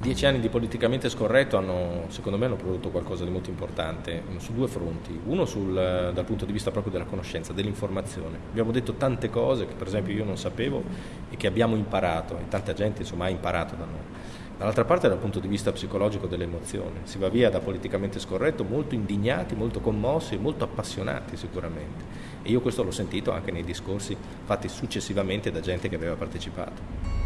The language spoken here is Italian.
Dieci anni di politicamente scorretto hanno, secondo me, hanno prodotto qualcosa di molto importante mm, su due fronti. Uno sul, eh, dal punto di vista proprio della conoscenza, dell'informazione. Abbiamo detto tante cose che per esempio io non sapevo e che abbiamo imparato e tanta gente insomma ha imparato da noi. Dall'altra parte dal punto di vista psicologico dell'emozione. Si va via da politicamente scorretto molto indignati, molto commossi e molto appassionati sicuramente. E io questo l'ho sentito anche nei discorsi fatti successivamente da gente che aveva partecipato.